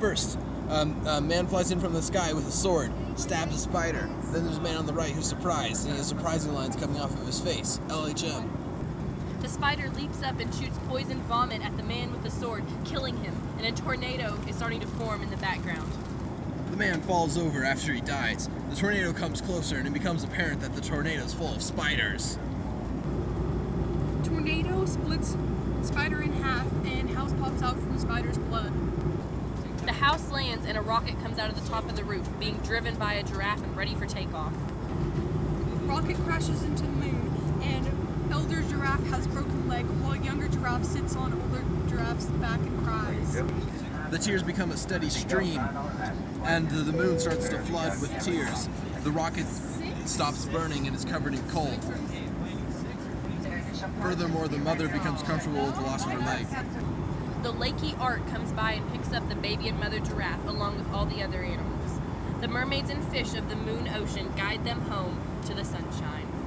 First, um, a man flies in from the sky with a sword, stabs a spider. Then there's a man on the right who's surprised, and he has surprising lines coming off of his face. LHM. The spider leaps up and shoots poison vomit at the man with the sword, killing him, and a tornado is starting to form in the background. The man falls over after he dies. The tornado comes closer, and it becomes apparent that the tornado is full of spiders. Tornado splits spider in half, and house pops out from spider's blood. The house lands and a rocket comes out of the top of the roof, being driven by a giraffe and ready for takeoff. Rocket crashes into the moon, and elder giraffe has broken leg, while younger giraffe sits on older giraffe's back and cries. The tears become a steady stream, and the moon starts to flood with tears. The rocket stops burning and is covered in coal. Furthermore, the mother becomes comfortable with the loss of her leg. The Lakey Ark comes by and picks up the baby and mother giraffe along with all the other animals. The mermaids and fish of the moon ocean guide them home to the sunshine.